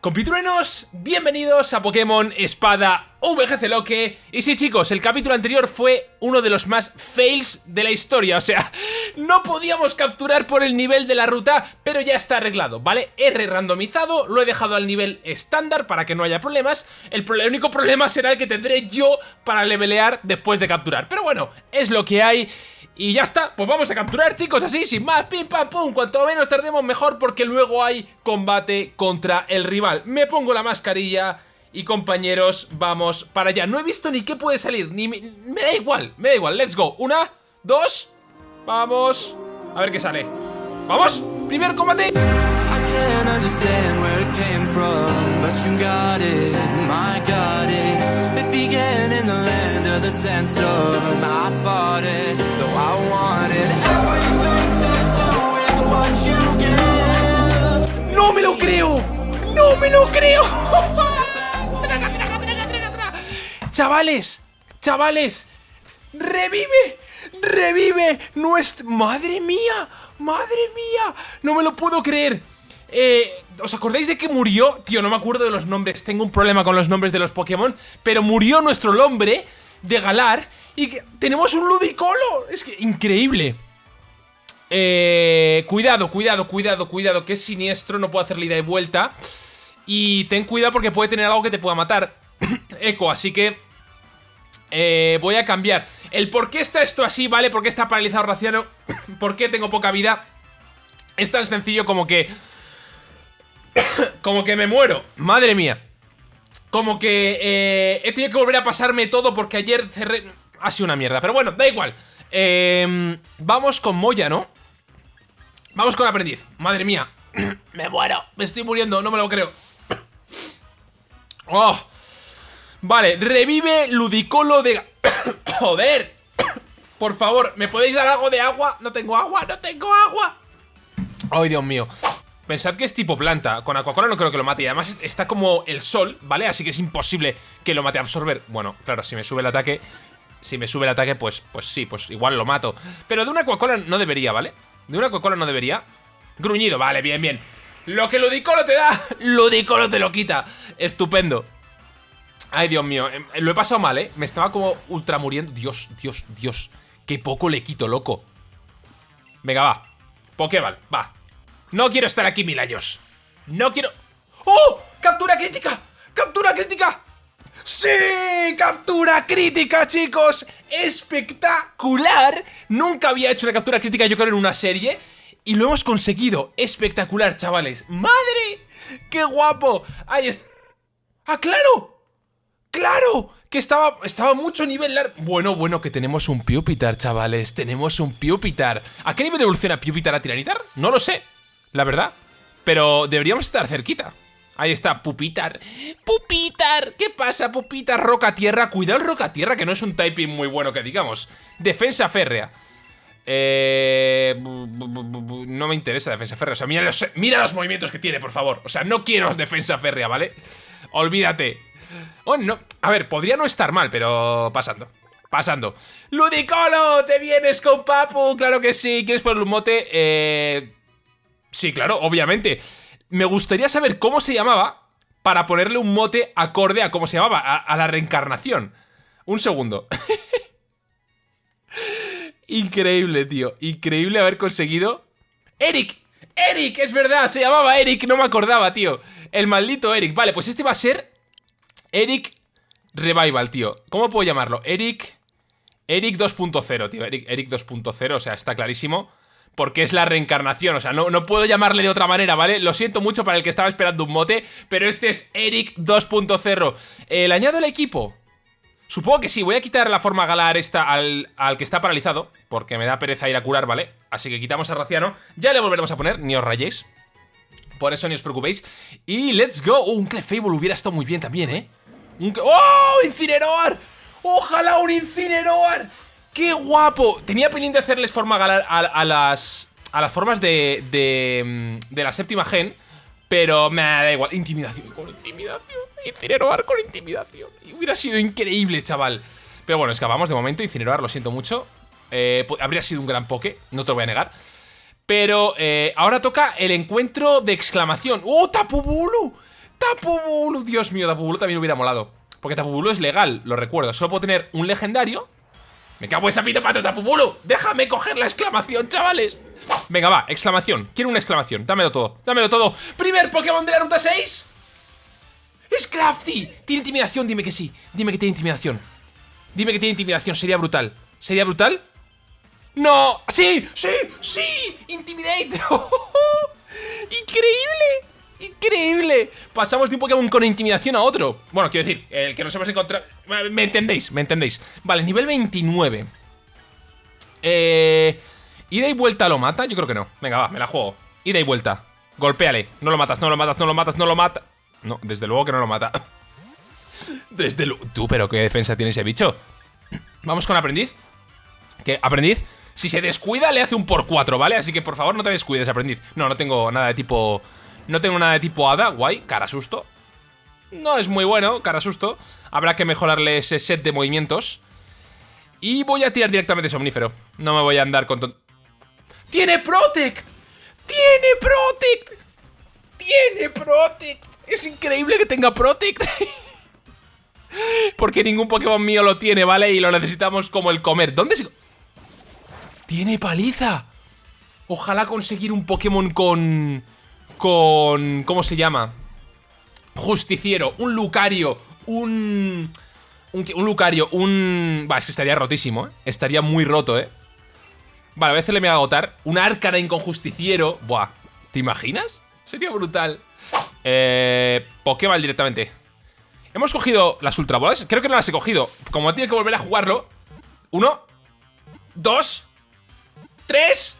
Compitruenos, bienvenidos a Pokémon Espada VGC Loque. Y sí chicos, el capítulo anterior fue uno de los más fails de la historia. O sea, no podíamos capturar por el nivel de la ruta, pero ya está arreglado, ¿vale? He re-randomizado, lo he dejado al nivel estándar para que no haya problemas. El, el único problema será el que tendré yo para levelear después de capturar. Pero bueno, es lo que hay y ya está, pues vamos a capturar chicos, así, sin más, pim pam pum. Cuanto menos tardemos mejor porque luego hay combate contra el rival. Me pongo la mascarilla y compañeros, vamos para allá. No he visto ni qué puede salir, ni me, da igual, me da igual, let's go. Una, dos, vamos. A ver qué sale. ¡Vamos! ¡Primer combate! ¡No me lo creo! ¡No me lo creo! ¡Chavales! ¡Chavales! ¡Revive! ¡Revive! ¡Nuestra... ¡Madre mía! ¡Madre mía! ¡No me lo puedo creer! Eh, ¿Os acordáis de que murió? Tío, no me acuerdo de los nombres, tengo un problema con los nombres de los Pokémon Pero murió nuestro Lombre de Galar y tenemos un Ludicolo Es que, increíble eh, Cuidado, cuidado, cuidado, cuidado Que es siniestro, no puedo hacer ida y vuelta Y ten cuidado porque puede tener algo que te pueda matar Eco, así que eh, Voy a cambiar El por qué está esto así, ¿vale? ¿Por qué está paralizado Raciano? ¿Por qué tengo poca vida? Es tan sencillo como que como que me muero. Madre mía. Como que eh, he tenido que volver a pasarme todo porque ayer cerré... Ha sido una mierda, pero bueno, da igual. Em, vamos con Moya, ¿no? Vamos con aprendiz. Madre mía. me muero. Me estoy muriendo, no me lo creo. oh. Vale, revive Ludicolo de... Joder. Por favor, ¿me podéis dar algo de agua? No tengo agua, no tengo agua. Ay, Dios mío. Pensad que es tipo planta, con Aquacola no creo que lo mate. Y además está como el sol, ¿vale? Así que es imposible que lo mate. A absorber Bueno, claro, si me sube el ataque Si me sube el ataque, pues, pues sí, pues igual lo mato. Pero de una Aquacola no debería, ¿vale? De una Aquacola no debería. Gruñido, vale, bien, bien. Lo que Ludicolo te da, Ludicolo te lo quita. Estupendo. Ay, Dios mío, em, lo he pasado mal, ¿eh? Me estaba como ultra muriendo Dios, Dios, Dios. Qué poco le quito, loco. Venga, va. Pokéball, va no quiero estar aquí mil años. No quiero... ¡Oh! ¡Captura crítica! ¡Captura crítica! ¡Sí! ¡Captura crítica, chicos! ¡Espectacular! Nunca había hecho una captura crítica yo creo en una serie Y lo hemos conseguido Espectacular, chavales ¡Madre! ¡Qué guapo! Ahí está ¡Ah, claro! ¡Claro! Que estaba, estaba mucho nivel largo Bueno, bueno, que tenemos un Pupitar, chavales Tenemos un Pupitar ¿A qué nivel evoluciona Pupitar a Tiranitar? No lo sé la verdad. Pero deberíamos estar cerquita. Ahí está, Pupitar. ¡Pupitar! ¿Qué pasa, Pupitar? Roca Tierra. Cuidado el Roca Tierra, que no es un typing muy bueno que digamos. Defensa férrea. Eh, no me interesa defensa férrea. O sea, mira los, mira los movimientos que tiene, por favor. O sea, no quiero defensa férrea, ¿vale? Olvídate. Oh, no. A ver, podría no estar mal, pero pasando. Pasando. ¡Ludicolo! ¿Te vienes con Papu? Claro que sí. ¿Quieres ponerle un mote? Eh... Sí, claro, obviamente. Me gustaría saber cómo se llamaba para ponerle un mote acorde a cómo se llamaba, a, la reencarnación. Un segundo. Increíble, tío. Increíble haber conseguido... ¡Eric! ¡Eric! Es verdad, se llamaba Eric, no me acordaba, tío. El maldito Eric. Vale, pues este va a ser... Eric Revival, tío. ¿Cómo puedo llamarlo? Eric... Eric 2.0, tío. Eric, Eric 2.0, o sea, está clarísimo porque es la reencarnación, o sea, no, no, puedo llamarle de otra manera, ¿vale? Lo siento mucho para el que estaba esperando un mote, pero este es Eric 2.0. ¿Le añado el equipo? Supongo que sí, voy a quitar la forma galar esta al, al, que está paralizado, porque me da pereza ir a curar, ¿vale? Así que quitamos a Raciano, ya le volveremos a poner, ni os rayéis. Por eso ni os preocupéis. Y let's go. Oh, un Clefable hubiera estado muy bien también, ¿eh? Un... ¡Oh! ¡Incineroar! ¡Ojalá un Incineroar! ¡Qué guapo! Tenía pendiente hacerles forma a, las a las formas de, de, de la séptima gen, pero me da igual. Intimidación con intimidación. Incineroar con intimidación. Y hubiera sido increíble, chaval. Pero bueno, escapamos de momento. Incineroar, lo siento mucho. Eh, habría sido un gran poke, no te lo voy a negar. Pero eh, ahora toca el encuentro de exclamación. ¡Oh, Tapubulu! Tapubulu, Dios mío, Tapubulu también hubiera molado Porque Tapubulu es legal, lo recuerdo Solo puedo tener un legendario Me cago en esa pito pato, Tapubulu Déjame coger la exclamación, chavales Venga, va, exclamación, quiero una exclamación Dámelo todo, dámelo todo Primer Pokémon de la ruta 6 ¡Es Crafty! ¿Tiene intimidación? Dime que sí Dime que tiene intimidación Dime que tiene intimidación, sería brutal ¿Sería brutal? ¡No! ¡Sí! ¡Sí! ¡Sí! ¡Intimidate! ¡Increíble! ¡Increíble! Pasamos de un Pokémon con intimidación a otro. Bueno, quiero decir, el que nos hemos encontrado Me entendéis, me entendéis. Vale, nivel 29 Eh... ¿Ida y vuelta lo mata? Yo creo que no. Venga, va, me la juego. Ida y vuelta. Golpéale. No lo matas, no lo matas, no lo matas, no lo mata No, desde luego que no lo mata. Desde luego Tú, pero qué defensa tiene ese bicho. Vamos con aprendiz. ¿Qué? ¿Aprendiz? Si se descuida le hace un por 4, ¿vale? Así que por favor no te descuides, aprendiz. No, no tengo nada de tipo no tengo nada de tipo hada, guay, cara susto No es muy bueno, cara susto Habrá que mejorarle ese set de movimientos Y voy a tirar directamente somnífero No me voy a andar con... ¡Tiene Protect! ¡Tiene Protect! ¡Tiene Protect! Es increíble que tenga Protect Porque ningún Pokémon mío lo tiene, ¿vale? Y lo necesitamos como el comer ¿Dónde se...? ¡Tiene paliza! Ojalá conseguir un Pokémon con con... ¿Cómo se llama? Justiciero, un Lucario, un... Un, Lucario, un... Va, es que estaría rotísimo, ¿eh? Estaría muy roto, ¿eh? Vale, a veces le me va a agotar Un Arcanine con Justiciero Buah, ¿te imaginas? Sería brutal Eh... Pokéball directamente Hemos cogido las Ultra Balls Creo que no las he cogido Como tiene que volver a jugarlo Uno Dos Tres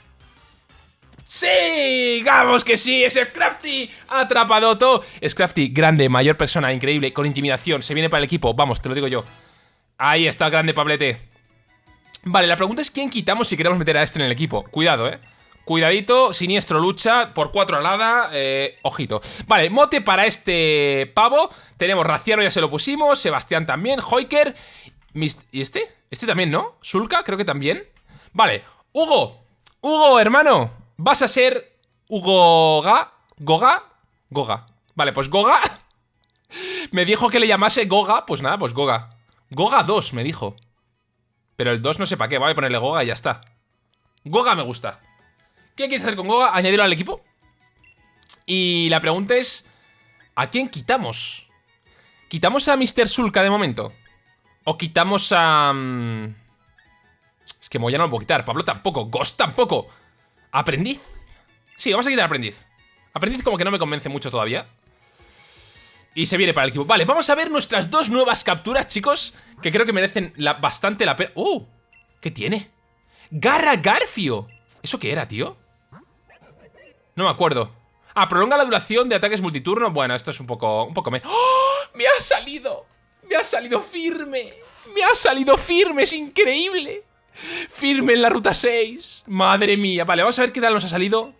¡Sí! ¡Vamos que sí! ¡Es Scrafty! ¡Atrapado todo! Scrafty, grande, mayor persona, increíble, con intimidación, se viene para el equipo, vamos, te lo digo yo. Ahí está, grande Pablete. Vale, la pregunta es quién quitamos si queremos meter a este en el equipo. Cuidado, eh. Cuidadito, siniestro lucha, por cuatro alada, eh, ojito. Vale, mote para este pavo. Tenemos Raciano, ya se lo pusimos, Sebastián también, Hoiker. ¿Y este? Este también, ¿no? Sulka, creo que también. Vale, Hugo, Hugo, hermano, Vas a ser Hugo Goga. Goga. Vale, pues Goga. me dijo que le llamase Goga. Pues nada, pues Goga. Goga 2, me dijo. Pero el 2 no sé para qué. Voy a ponerle Goga y ya está. Goga me gusta. ¿Qué quieres hacer con Goga? Añadirlo al equipo. Y la pregunta es... ¿A quién quitamos? ¿Quitamos a Mr. Sulka de momento? ¿O quitamos a... Mm, es que Moya no lo puedo quitar. Pablo tampoco. Ghost tampoco. ¿Aprendiz? Sí, vamos a quitar aprendiz Aprendiz como que no me convence mucho todavía Y se viene para el equipo Vale, vamos a ver nuestras dos nuevas capturas, chicos Que creo que merecen bastante la pena ¡Uh! ¿Qué tiene? ¡Garra Garfio! ¿Eso qué era, tío? No me acuerdo Ah, prolonga la duración de ataques multiturno Bueno, esto es un poco... Un poco me... ¡Oh! ¡Me ha salido! ¡Me ha salido firme! ¡Me ha salido firme! ¡Es increíble! Firme en la ruta 6. Madre mía. Vale, vamos a ver qué tal nos ha salido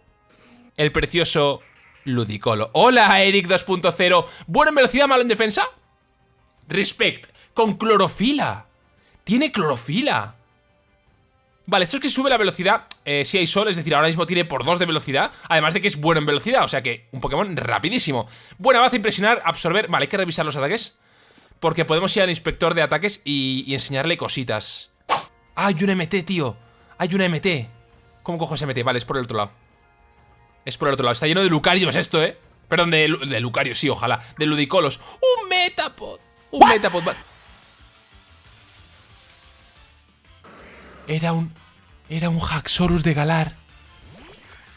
el precioso Ludicolo. Hola, Eric 2.0. ¿Buena en velocidad, malo en defensa? Respect. Con clorofila. Tiene clorofila. Vale, esto es que sube la velocidad eh, si hay sol, es decir, ahora mismo tiene por 2 de velocidad, además de que es bueno en velocidad, o sea que un Pokémon rapidísimo. Buena base, impresionar, absorber... Vale, hay que revisar los ataques, porque podemos ir al inspector de ataques y enseñarle cositas. Hay un MT, tío. Hay un MT. ¿Cómo cojo ese MT? Vale, es por el otro lado. Es por el otro lado. Está lleno de Lucarios esto, ¿eh? Perdón, de, de Lucarios, sí, ojalá. De Ludicolos. ¡Un Metapod! Un Metapod. Era un... Era un Haxorus de Galar.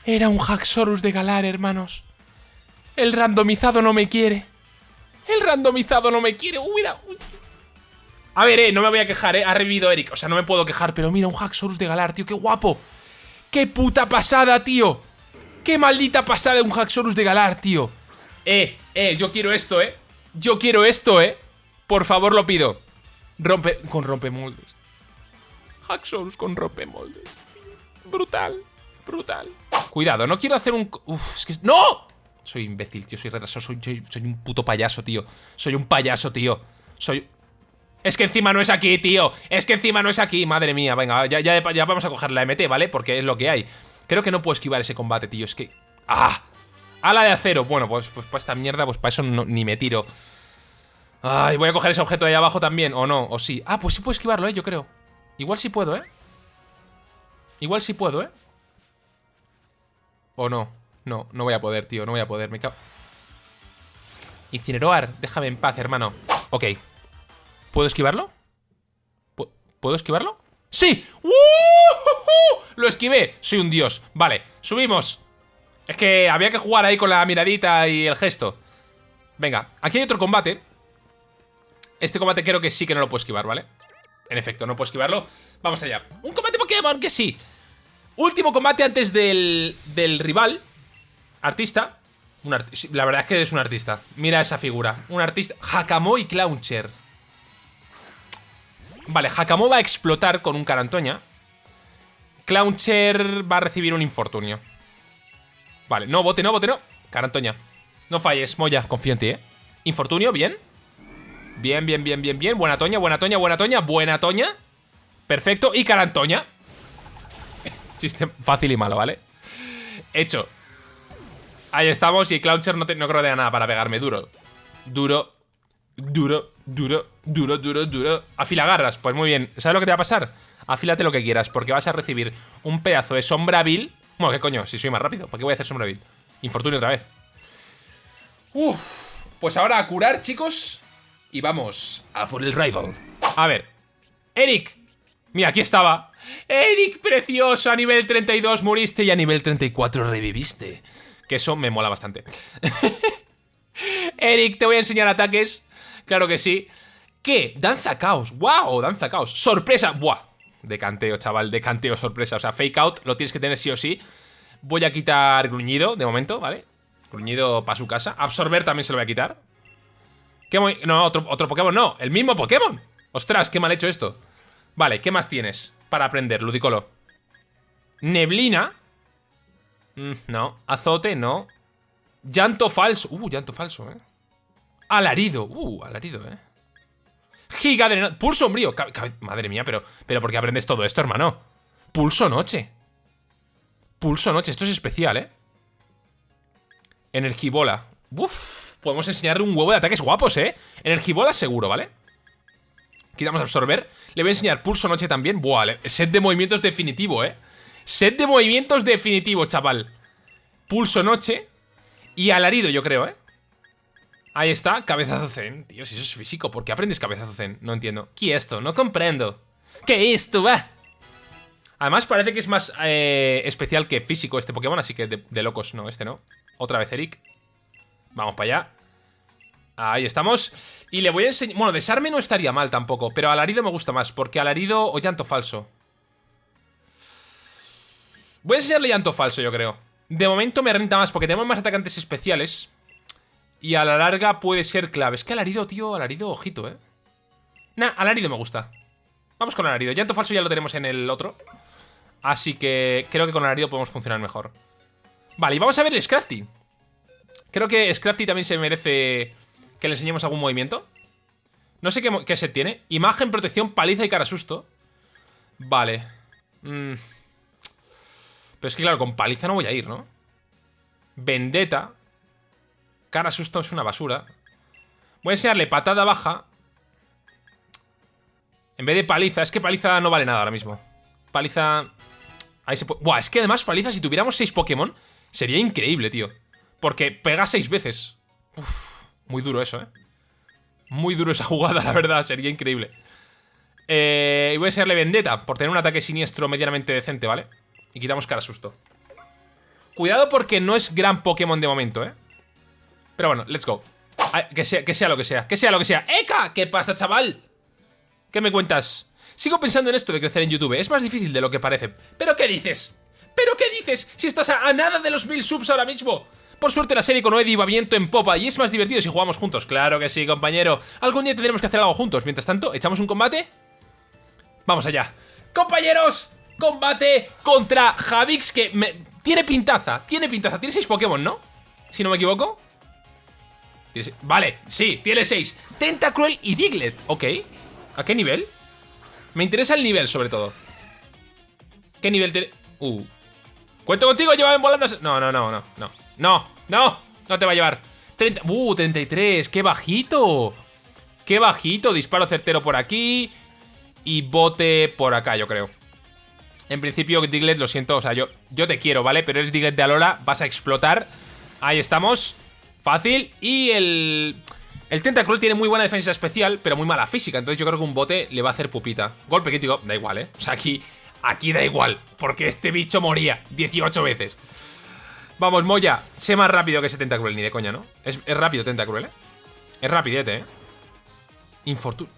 Era un Haxorus de Galar, hermanos. El randomizado no me quiere. El randomizado no me quiere. Mira. A ver, eh, no me voy a quejar, eh. Ha revivido Eric. O sea, no me puedo quejar, pero mira, un Haxorus de Galar, tío. ¡Qué guapo! ¡Qué puta pasada, tío! ¡Qué maldita pasada un Haxorus de Galar, tío! Eh, eh, yo quiero esto, eh. Yo quiero esto, eh. Por favor, lo pido. Rompe... Con rompemoldes. Haxorus con rompemoldes. Brutal. Brutal. Cuidado, no quiero hacer un... Uf, es que... ¡No! Soy imbécil, tío. Soy retrasado. Soy, soy un puto payaso, tío. Soy un payaso, tío. Soy... Es que encima no es aquí, tío Es que encima no es aquí, madre mía Venga, ya, ya, vamos a coger la MT, ¿vale? Porque es lo que hay Creo que no puedo esquivar ese combate, tío Es que... ¡Ah! Ala de acero. Bueno, pues, pues para esta mierda, pues para eso ni me tiro. Ay, voy a coger ese objeto de ahí abajo también. O no, o sí. Ah, pues sí puedo esquivarlo, eh, yo creo. Igual sí puedo, eh. Igual sí puedo, eh. O no. No, no voy a poder, tío. No voy a poder. Me cago. Incineroar. Déjame en paz, hermano. Ok. ¿Puedo esquivarlo? ¿Puedo esquivarlo? ¡Sí! ¡Uh! Lo esquivé. Soy un dios. Vale, subimos. Es que había que jugar ahí con la miradita y el gesto. Venga, aquí hay otro combate. Este combate creo que sí que no lo puedo esquivar, ¿vale? En efecto, no puedo esquivarlo. Vamos allá. Un combate Pokémon que sí. Último combate antes del, del rival. Artista. la verdad es que es un artista. Mira esa figura. Un artista. Hakamoi Clowncher. Vale, Hakamo va a explotar con un Carantoña. Clowncher va a recibir un infortunio. Vale, no, bote, no, bote, no. Carantoña. No falles, Moya, confío en ti, ¿eh? Infortunio, bien. Bien, bien, bien, bien, bien. Buena toña, buena toña, buena toña, buena toña. Perfecto. Y Carantoña. Chiste fácil y malo, ¿vale? Hecho. Ahí estamos y Clowncher no, no creo que nada para pegarme. Duro. Duro. Duro, duro, duro, duro, duro. Afila garras. Pues muy bien. ¿Sabes lo que te va a pasar? Afílate lo que quieras, porque vas a recibir un pedazo de sombra vil. Bueno, ¿qué coño? Si soy más rápido, ¿para qué voy a hacer sombra vil? Infortunio otra vez. Uf. Pues ahora a curar, chicos. Y vamos a por el rival. A ver. Eric. Mira, aquí estaba. Eric, precioso. A nivel 32 moriste y a nivel 34 reviviste. Que eso me mola bastante. Eric, te voy a enseñar ataques Claro que sí. ¿Qué? Danza caos. ¡Wow! Danza caos. ¡Sorpresa! ¡Buah! De canteo, chaval. De canteo, sorpresa. O sea, fake out lo tienes que tener sí o sí. Voy a quitar gruñido de momento, ¿vale? Gruñido para su casa. Absorber también se lo voy a quitar. ¿Qué no, otro, otro Pokémon no. El mismo Pokémon. Ostras, qué mal hecho esto. Vale, ¿qué más tienes para aprender, Ludicolo? Neblina. Mm, no. Azote, no. Llanto falso. Uh, llanto falso, eh. Alarido. Uh, alarido, eh. Giga de... Pulso sombrío. Madre mía, pero, pero ¿por qué aprendes todo esto, hermano? Pulso noche. Pulso noche. Esto es especial, ¿eh? Energibola. Uf, podemos enseñarle un huevo de ataques guapos, ¿eh? Energibola seguro, ¿vale? Quitamos absorber. Le voy a enseñar pulso noche también. Buah, set de movimientos definitivo, ¿eh? Set de movimientos definitivo, chaval. Pulso noche. Y alarido, yo creo, ¿eh? Ahí está, cabezazo zen. Tío, si eso es físico, ¿por qué aprendes cabezazo zen? No entiendo. ¿Qué esto? No comprendo. ¿Qué es esto, va? Además parece que es más eh, especial que físico este Pokémon, así que de, locos, no, este no. Otra vez Eric. Vamos para allá. Ahí estamos. Y le voy a enseñar... Bueno, desarme no estaría mal tampoco, pero alarido me gusta más, porque alarido o llanto falso. Voy a enseñarle llanto falso, yo creo. De momento me renta más, porque tenemos más atacantes especiales. Y a la larga puede ser clave. Es que alarido, tío, alarido, ojito, ¿eh? Nah, alarido me gusta. Vamos con alarido. Llanto falso ya lo tenemos en el otro. Así que creo que con alarido podemos funcionar mejor. Vale, y vamos a ver el Scrafty. Creo que Scrafty también se merece que le enseñemos algún movimiento. No sé qué, qué set tiene. Imagen, protección, paliza y cara susto. Vale. Mm. Pero es que claro, con paliza no voy a ir, ¿no? Vendetta. Cara susto es una basura. Voy a enseñarle patada baja. En vez de paliza. Es que paliza no vale nada ahora mismo. Paliza... Ahí se puede... Buah, es que además paliza, si tuviéramos 6 Pokémon, sería increíble, tío. Porque pega 6 veces. Uf, muy duro eso, ¿eh? Muy duro esa jugada, la verdad. Sería increíble. Eh, y voy a enseñarle Vendetta por tener un ataque siniestro medianamente decente, ¿vale? Y quitamos cara susto. Cuidado porque no es gran Pokémon de momento, ¿eh? Pero bueno, let's go. que, sea, que sea lo que sea, que sea lo que sea. ¡Eka! ¿Qué pasa, chaval? ¿Qué me cuentas? Sigo pensando en esto de crecer en YouTube. Es más difícil de lo que parece. ¿Pero qué dices? ¿Pero qué dices? Si estás a, nada de los mil subs ahora mismo. Por suerte la serie con Eddie va viento en popa y es más divertido si jugamos juntos. Claro que sí, compañero. Algún día tendremos que hacer algo juntos. Mientras tanto, ¿echamos un combate? Vamos allá. ¡Compañeros! Combate contra Javix que me... Tiene pintaza, tiene pintaza. Tiene seis Pokémon, ¿no? Si no me equivoco. Vale, sí, tiene 6 Tentacruel y Diglett, ok ¿A qué nivel? Me interesa el nivel, sobre todo ¿Qué nivel tiene? Uh ¿Cuento contigo? Llévame volando No, no, no, no, no No No, no te va a llevar. 30, uh, 33, qué bajito. Qué bajito, disparo certero por aquí y bote por acá, yo creo. En principio, Diglett, lo siento, o sea, yo, yo te quiero, ¿vale? Pero eres Diglett de Alola, vas a explotar. Ahí estamos. Fácil. Y el... El Tentacruel tiene muy buena defensa especial, pero muy mala física. Entonces yo creo que un bote le va a hacer pupita. Golpe crítico, da igual, ¿eh? O sea, aquí, aquí da igual, porque este bicho moría 18 veces. Vamos, Moya, sé más rápido que ese Tentacruel, ni de coña, ¿no? Es, rápido Tentacruel, ¿eh? Es rapidete, ¿eh? Infortunio.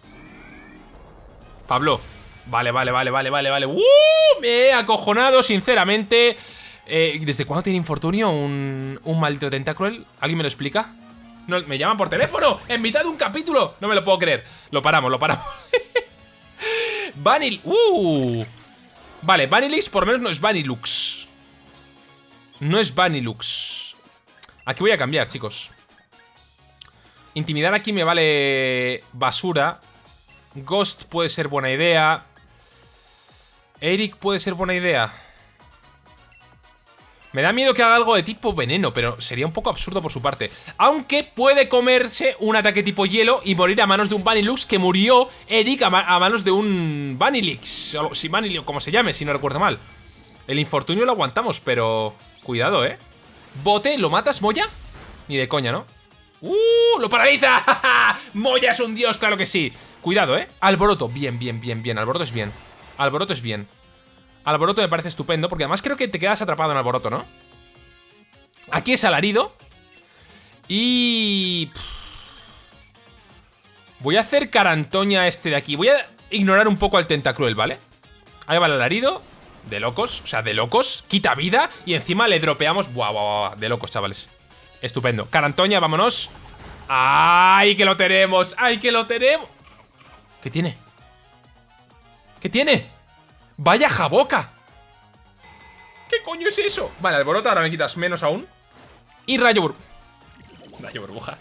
Pablo. Vale, vale, vale, vale, vale, vale. ¡Uh! Me he acojonado, sinceramente. Eh, ¿Desde cuándo tiene infortunio un, un maldito Tentacruel? ¿Alguien me lo explica? Me llaman por teléfono en mitad de un capítulo. No me lo puedo creer. Lo paramos, lo paramos. Vanil. Uh. Vale, Vanilix por lo menos no es Vanilux. No es Vanilux. Aquí voy a cambiar, chicos. Intimidar aquí me vale basura. Ghost puede ser buena idea. Eric puede ser buena idea. Me da miedo que haga algo de tipo veneno, pero sería un poco absurdo por su parte. Aunque puede comerse un ataque tipo hielo y morir a manos de un Vanilux que murió Eric a, manos de un Vanilix. O si Vanilix, como se llame, si no recuerdo mal. El infortunio lo aguantamos, pero... Cuidado, ¿eh? ¿Bote? ¿Lo matas, Moya? Ni de coña, ¿no? ¡Uh! ¡Lo paraliza! ¡Moya es un dios! ¡Claro que sí! Cuidado, ¿eh? Alboroto. Bien, bien, bien, bien. Alboroto es bien. Alboroto es bien. Alboroto me parece estupendo, porque además creo que te quedas atrapado en Alboroto, ¿no? Aquí es alarido. Y... Voy a hacer carantoña este de aquí. Voy a ignorar un poco al Tentacruel, ¿vale? Ahí va el alarido. De locos, o sea, de locos. Quita vida y encima le dropeamos. Buah, buah, buah. De locos, chavales. Estupendo. Carantoña, vámonos. ¡Ay, que lo tenemos! ¡Ay, que lo tenemos! ¿Qué tiene? ¿Qué tiene? ¡Vaya jaboca! ¿Qué coño es eso? Vale, alboroto, ahora me quitas menos aún. Y rayo burbuja Rayo burbuja.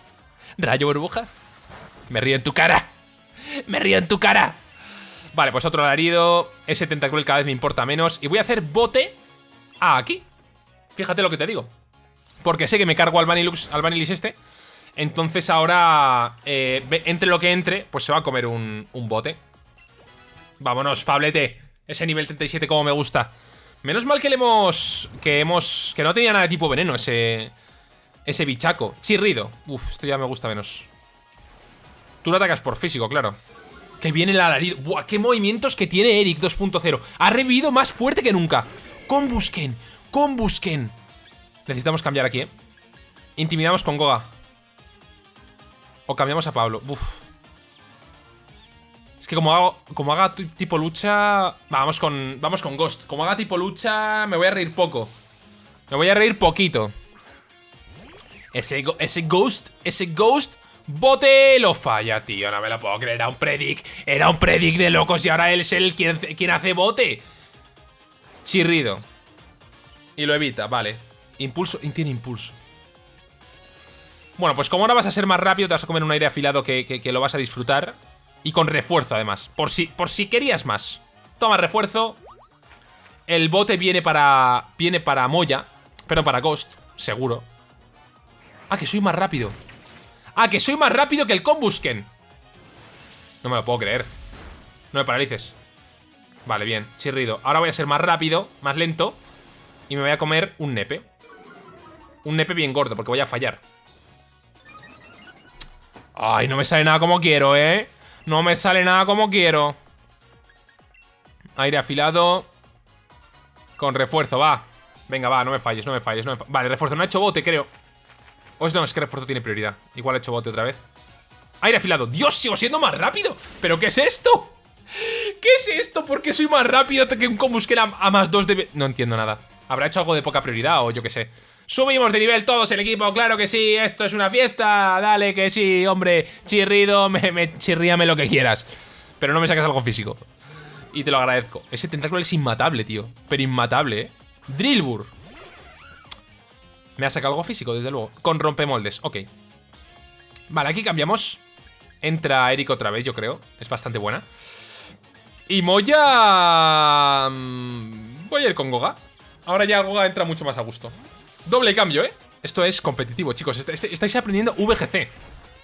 Rayo burbuja. Me río en tu cara. Me río en tu cara. Vale, pues otro alarido. Ese tentacruel cada vez me importa menos. Y voy a hacer bote a aquí. Fíjate lo que te digo. Porque sé que me cargo al Vanilux, al Vanilix este. Entonces ahora eh, Entre lo que entre, pues se va a comer un, un bote. Vámonos, Pablete ese nivel 37 como me gusta. Menos mal que le hemos... Que hemos... Que no tenía nada de tipo veneno ese... Ese bichaco. Chirrido. Uf, esto ya me gusta menos. Tú lo atacas por físico, claro. Que viene el alarido. Buah, qué movimientos que tiene Eric 2.0. Ha revivido más fuerte que nunca. Combusken. Combusken. Necesitamos cambiar aquí, ¿eh? Intimidamos con Goga. O cambiamos a Pablo. Uf. Es que como, hago, como haga tipo lucha... Vamos con, vamos con Ghost. Como haga tipo lucha, me voy a reír poco. Me voy a reír poquito. Ese, Ghost, ese Ghost bote lo falla, tío. No me lo puedo creer. Era un predic. Era un predic de locos y ahora él es el quien, quien hace bote. Chirrido. Y lo evita, vale. Impulso. Tiene impulso. Bueno, pues como ahora vas a ser más rápido, te vas a comer un aire afilado que, que lo vas a disfrutar. Y con refuerzo, además. Por si, por si querías más. Toma refuerzo. El bote viene para... Viene para Moya. Pero para Ghost, seguro. Ah, que soy más rápido. Ah, que soy más rápido que el Combusken. No me lo puedo creer. No me paralices. Vale, bien, chirrido. Ahora voy a ser más rápido, más lento. Y me voy a comer un nepe. Un nepe bien gordo, porque voy a fallar. Ay, no me sale nada como quiero, ¿eh? No me sale nada como quiero. Aire afilado. Con refuerzo, va. Venga, va, no me falles, no me falles, no me falles. Vale, refuerzo, no ha hecho bote, creo. O no, es que refuerzo tiene prioridad. Igual ha hecho bote otra vez. Aire afilado. ¡Dios, sigo siendo más rápido! ¿Pero qué es esto? ¿Qué es esto? ¿Por qué soy más rápido que un combusken a, más dos de... No entiendo nada. ¿Habrá hecho algo de poca prioridad o yo qué sé? Subimos de nivel todos el equipo, claro que sí, esto es una fiesta, dale que sí, hombre, chirrido, me, me chirríame lo que quieras. Pero no me sacas algo físico. Y te lo agradezco. Ese tentáculo es inmatable, tío. Pero inmatable, ¿eh? Drillbur. Me ha sacado algo físico, desde luego. Con rompemoldes, ok. Vale, aquí cambiamos. Entra Eric otra vez, yo creo. Es bastante buena. Y Moya... Mm, voy a ir con Goga. Ahora ya Goga entra mucho más a gusto. Doble cambio, ¿eh? Esto es competitivo, chicos. Estáis aprendiendo VGC.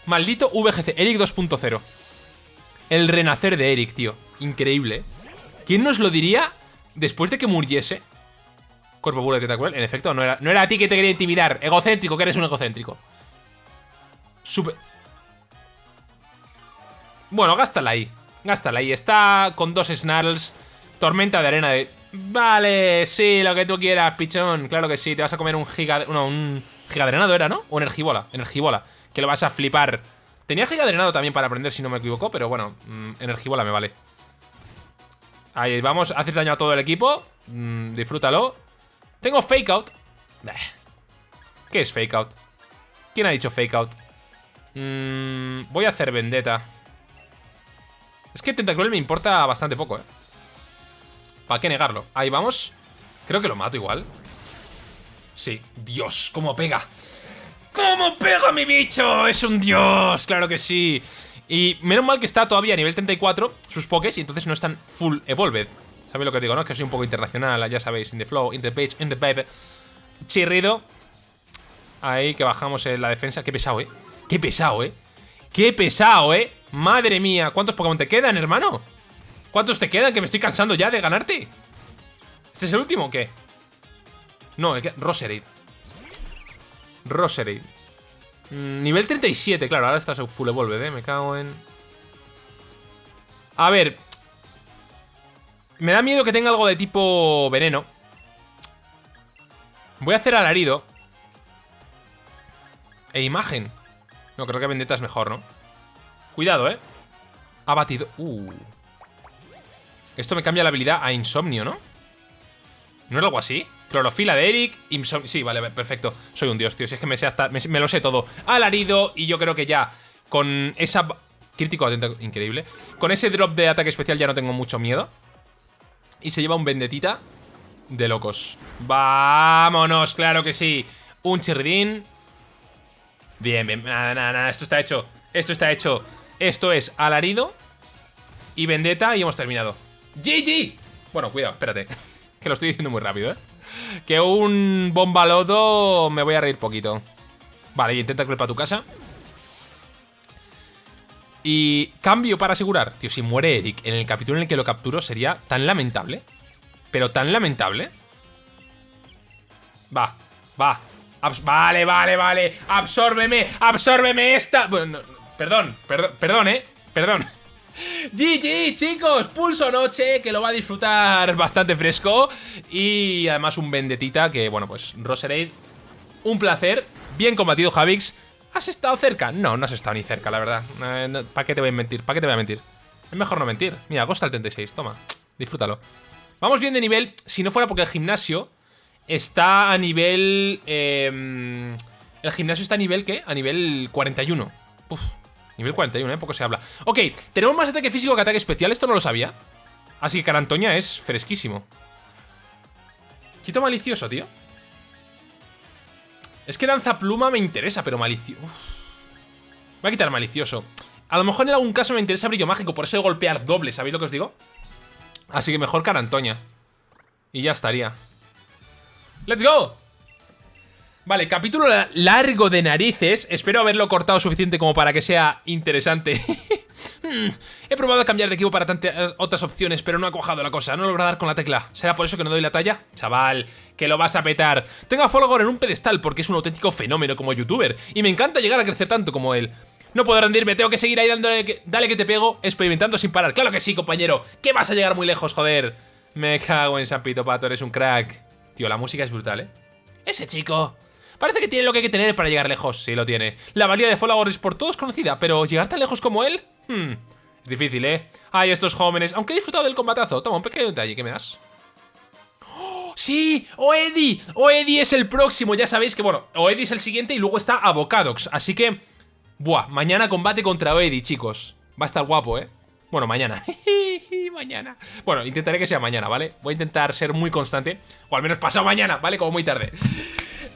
Maldito VGC. Eric 2.0. El renacer de Eric, tío. Increíble. ¿Quién nos lo diría después de que muriese? Cuerpo puro de tetacular. En efecto, no era, no era a ti que te quería intimidar. Egocéntrico, que eres un egocéntrico. Super... Bueno, gástala ahí. Gástala ahí. Está con dos snarls. Tormenta de arena de... Vale, sí, lo que tú quieras, pichón. Claro que sí, te vas a comer un giga... No, un gigadrenado era, ¿no? O energibola. Energibola. Que lo vas a flipar. Tenía gigadrenado también para aprender, si no me equivoco, pero bueno, mm, energibola me vale. Ahí vamos, haces daño a todo el equipo. Mm, disfrútalo. Tengo fake out. ¿Qué es fake out? ¿Quién ha dicho fake out? Mm, voy a hacer vendetta. Es que Tentacruel me importa bastante poco, ¿eh? ¿Para qué negarlo? Ahí vamos. Creo que lo mato igual. Sí. Dios, cómo pega. ¡Cómo pega mi bicho! ¡Es un dios! ¡Claro que sí! Y menos mal que está todavía a nivel 34 sus pokés y entonces no están full evolved. ¿Sabéis lo que digo, no? Que soy un poco internacional, ya sabéis. In the flow, in the page, in the baby. Chirrido. Ahí que bajamos en la defensa. Qué pesado, ¿eh? Qué pesado, ¿eh? Qué pesado, ¿eh? Madre mía. ¿Cuántos Pokémon te quedan, hermano? ¿Cuántos te quedan? Que me estoy cansando ya de ganarte. ¿Este es el último o qué? No, el que... Roserade. Roserade. Mm, nivel 37, claro, ahora estás full evolved, eh. Me cago en... A ver. Me da miedo que tenga algo de tipo veneno. Voy a hacer alarido. E imagen. No, creo que vendetta es mejor, ¿no? Cuidado, ¿eh? Ha batido... Uh. Esto me cambia la habilidad a insomnio, ¿no? ¿No era algo así? Clorofila de Eric, insomnio... Sí, vale, perfecto. Soy un dios, tío. Si es que me sé hasta... Me, lo sé todo. Alarido y yo creo que ya con esa... Crítico atento, increíble. Con ese drop de ataque especial ya no tengo mucho miedo. Y se lleva un vendetita de locos. ¡Vámonos! ¡Claro que sí! Un chirridín. Bien, bien. Nada, nada, nada. Esto está hecho. Esto está hecho. Esto es alarido y vendetta y hemos terminado. ¡GG! Bueno, cuidado, espérate. que lo estoy diciendo muy rápido, ¿eh? Que un bombalodo me voy a reír poquito. Vale, intenta culpa a tu casa. Y cambio para asegurar. Tío, si muere Eric en el capítulo en el que lo capturo sería tan lamentable. Pero tan lamentable. Va, va. vale, vale, vale. Absórbeme, absórbeme esta. Bueno, perdón, perdón, perdón, eh. Perdón. GG, chicos, pulso noche, que lo va a disfrutar bastante fresco. Y además un vendetita que, bueno, pues Roserade, un placer. Bien combatido, Javix. ¿Has estado cerca? No, no has estado ni cerca, la verdad. Eh, ¿Para qué te voy a mentir? ¿Para qué te voy a mentir? Es mejor no mentir. Mira, Ghost al 36, toma, disfrútalo. Vamos bien de nivel, si no fuera porque el gimnasio está a nivel... Em, el gimnasio está a nivel, ¿qué? A nivel 41. Uf, Nivel 41, ¿eh? Poco se habla. Ok, tenemos más ataque físico que ataque especial. Esto no lo sabía. Así que Carantoña es fresquísimo. Quito malicioso, tío. Es que lanza pluma me interesa, pero malicioso... Voy a quitar malicioso. A lo mejor en algún caso me interesa brillo mágico, por eso de golpear doble, ¿sabéis lo que os digo? Así que mejor Carantoña. Y ya estaría. ¡Let's go! Vale, capítulo largo de narices. Espero haberlo cortado suficiente como para que sea interesante. Hmm, he probado a cambiar de equipo para tantas otras opciones, pero no ha cojado la cosa. No logra dar con la tecla. ¿Será por eso que no doy la talla? Chaval, que lo vas a petar. Tengo a Folgore en un pedestal porque es un auténtico fenómeno como youtuber. Y me encanta llegar a crecer tanto como él. No puedo rendirme, tengo que seguir ahí dándole que, dale que te pego, experimentando sin parar. Claro que sí, compañero. Que vas a llegar muy lejos, joder. Me cago en San Pito Pato, eres un crack. Tío, la música es brutal, ¿eh? Ese chico Parece que tiene lo que hay que tener para llegar lejos. Sí, lo tiene. La valía de Folagor es por todos conocida, pero ¿llegar tan lejos como él? Hmm, es difícil, ¿eh? Ay, estos jóvenes. Aunque he disfrutado del combatazo. Toma, un pequeño detalle. ¿Qué me das? ¡Oh, ¡Sí! ¡Oedi! ¡Oedi es el próximo! Ya sabéis que, bueno, Oedi es el siguiente y luego está Avocadox. Así que... Buah, mañana combate contra Oedi, chicos. Va a estar guapo, ¿eh? Bueno, mañana. mañana. Bueno, intentaré que sea mañana, ¿vale? Voy a intentar ser muy constante. O al menos pasado mañana, ¿vale? Como muy tarde.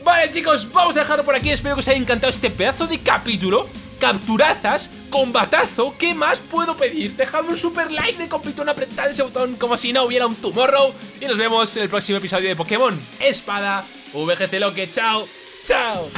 Vale chicos, vamos a dejarlo por aquí. Espero que os haya encantado este pedazo de capítulo. Capturazas, combatazo ¿Qué más puedo pedir? Dejadme un super like de compitón, apretad ese botón Como si no hubiera un tomorrow. Y nos vemos en el próximo episodio de Pokémon Espada VGC Loque, chao ¡Chao!